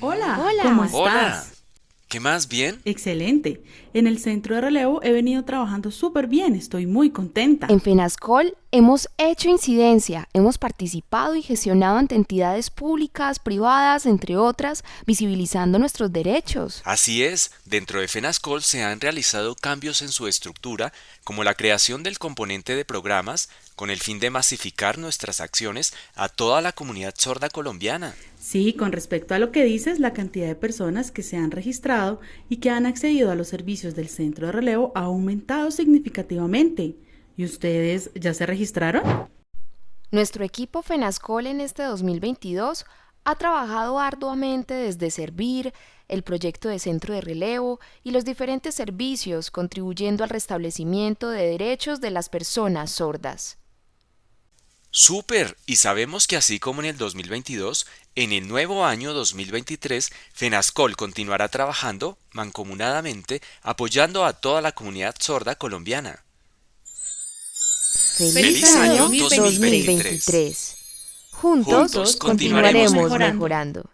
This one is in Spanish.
Hola, Hola. ¿cómo estás? Hola. ¿Qué más? ¿Bien? Excelente. En el centro de relevo he venido trabajando súper bien, estoy muy contenta. En FENASCOL hemos hecho incidencia, hemos participado y gestionado ante entidades públicas, privadas, entre otras, visibilizando nuestros derechos. Así es, dentro de FENASCOL se han realizado cambios en su estructura, como la creación del componente de programas, con el fin de masificar nuestras acciones a toda la comunidad sorda colombiana. Sí, con respecto a lo que dices, la cantidad de personas que se han registrado y que han accedido a los servicios del centro de relevo ha aumentado significativamente. ¿Y ustedes ya se registraron? Nuestro equipo FENASCOL en este 2022 ha trabajado arduamente desde servir, el proyecto de centro de relevo y los diferentes servicios, contribuyendo al restablecimiento de derechos de las personas sordas. ¡Súper! Y sabemos que así como en el 2022, en el nuevo año 2023, FENASCOL continuará trabajando mancomunadamente apoyando a toda la comunidad sorda colombiana. ¡Feliz, año 2023! Juntos, Juntos continuaremos continuaremos mejorando.